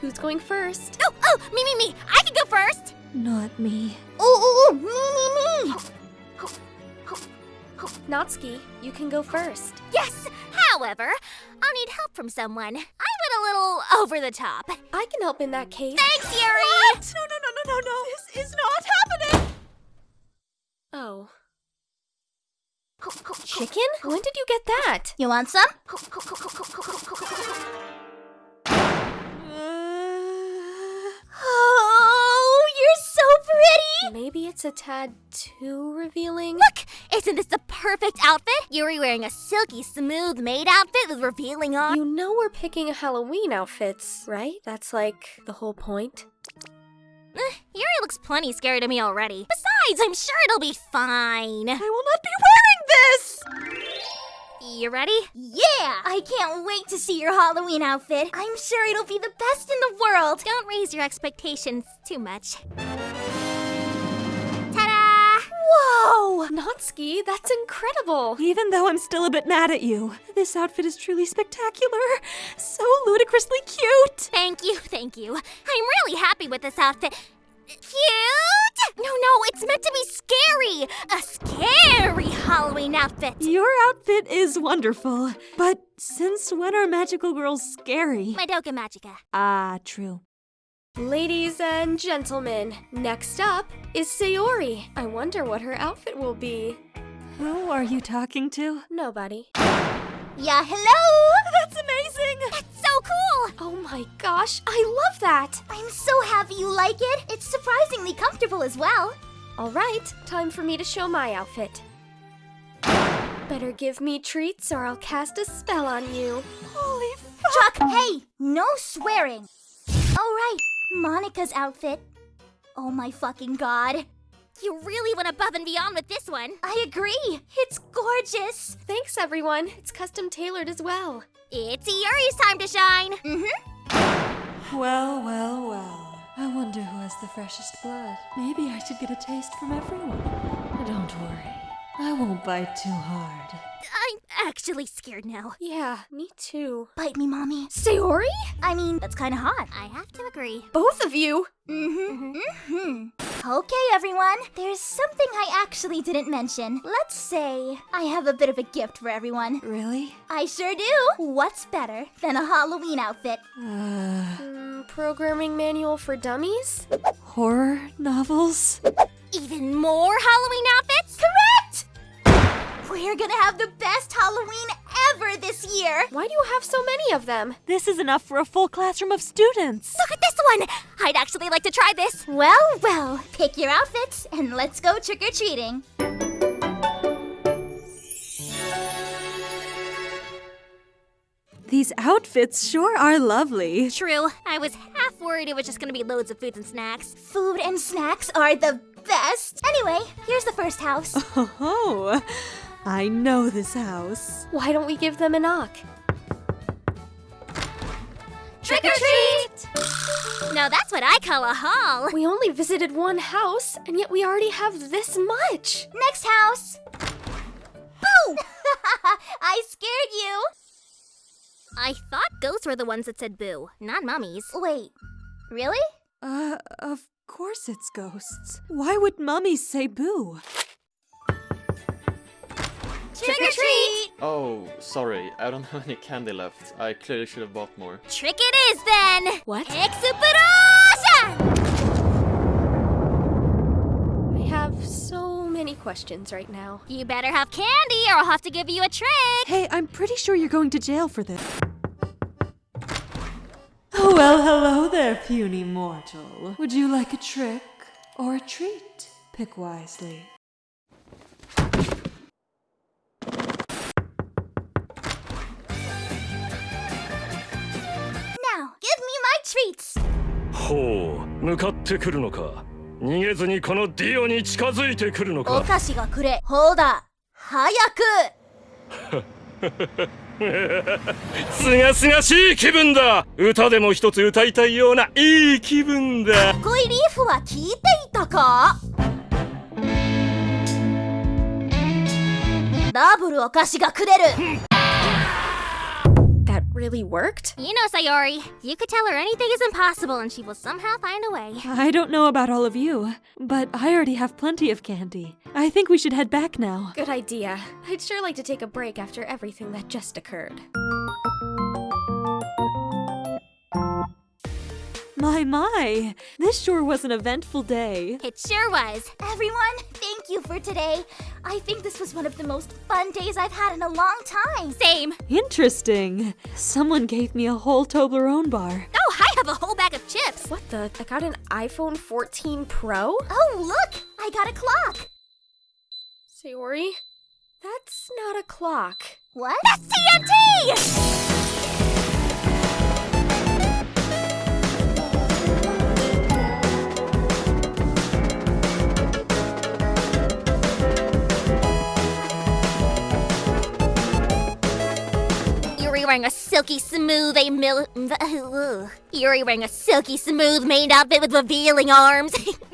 Who's going first? Oh, oh, me, me, me. I can go first. Not me. Oh, oh, oh, me, me, me. Natsuki, you can go first. Yes. However, I'll need help from someone. I went a little over the top. I can help in that case. Thanks, Yuri. What? No, no, no, no, no, no. This is not happening. Oh. Chicken? When did you get that? You want some? Maybe it's a tad too revealing? Look, isn't this the perfect outfit? Yuri wearing a silky, smooth maid outfit with revealing arms. You know we're picking Halloween outfits, right? That's like the whole point. Eh, Yuri looks plenty scary to me already. Besides, I'm sure it'll be fine. I will not be wearing this. You ready? Yeah! I can't wait to see your Halloween outfit. I'm sure it'll be the best in the world. Don't raise your expectations too much. Whoa! Natsuki, that's incredible! Even though I'm still a bit mad at you, this outfit is truly spectacular. So ludicrously cute. Thank you, thank you. I'm really happy with this outfit. Cute? No, no, it's meant to be scary. A scary Halloween outfit. Your outfit is wonderful. But since when are magical girls scary? Madoka Magica. Ah, true. Ladies and gentlemen, next up is Sayori. I wonder what her outfit will be. Who are you talking to? Nobody. Yeah, hello! That's amazing! That's so cool. Oh my gosh, I love that! I'm so happy you like it. It's surprisingly comfortable as well. Alright, time for me to show my outfit. Better give me treats or I'll cast a spell on you. Holy fuck! Chuck, hey, no swearing. All right, Monika's outfit. Oh my fucking god. You really went above and beyond with this one. I agree. It's gorgeous. Thanks everyone, it's custom tailored as well. It's Yuri's time to shine. Mm-hmm. Well, well, well. I wonder who has the freshest blood. Maybe I should get a taste from everyone. Don't worry. I won't bite too hard. I'm actually scared now. Yeah, me too. Bite me, mommy. Sayori? I mean, that's kind of hot. I have to agree. Both of you! Mm-hmm. Mm-hmm. Okay, everyone. There's something I actually didn't mention. Let's say I have a bit of a gift for everyone. Really? I sure do. What's better than a Halloween outfit? Uh, Mm, programming manual for dummies? horror novels? Even more Halloween outfits? Correct! We're gonna have the best Halloween ever this year. Why do you have so many of them? This is enough for a full classroom of students. Look at this one. I'd actually like to try this. Well, well, pick your outfits and let's go trick or treating. These outfits sure are lovely. True. I was half worried it was just gonna be loads of foods and snacks. Food and snacks are the best. Anyway, here's the first house. Oh, I know this house. Why don't we give them a knock? Trick or treat! Now that's what I call a haul. We only visited one house, and yet we already have this much! Next house. Boo! I scared you. I thought ghosts were the ones that said boo, not mummies. Wait, really? Uh, of course it's ghosts. Why would mummies say boo? Trick or treat! Oh, sorry, I don't have any candy left. I clearly should have bought more. Trick it is then! What? Exuperation! I have so many questions right now. You better have candy or I'll have to give you a trick. Hey, I'm pretty sure you're going to jail for this. Oh, well, hello there, puny mortal. Would you like a trick or a treat? Pick wisely. Give me my treats. ほう向かってくるのか逃げずにこのディオに近づいてくるのおか菓子がくれ。ほうだ。早く。すがすがしい気分だ歌でも一つ歌いたいようないい気分だ恋リーフは聞いていたか？ダブルお菓子がくれる。That really worked? You know, Sayori, you could tell her anything is impossible and she will somehow find a way. I don't know about all of you, but I already have plenty of candy. I think we should head back now. Good idea. I'd sure like to take a break after everything that just occurred. My, my! This sure was an eventful day. It sure was. Everyone, thank you for today. I think this was one of the most fun days I've had in a long time. Same. Interesting. Someone gave me a whole Toblerone bar. Oh, I have a whole bag of chips. What the? I got an iPhone 14 Pro? Oh, look! I got a clock. Sayori? That's not a clock. What? That's TNT! Wearing a silky smooth a mil- Yuri wearing a silky smooth maned outfit with revealing arms.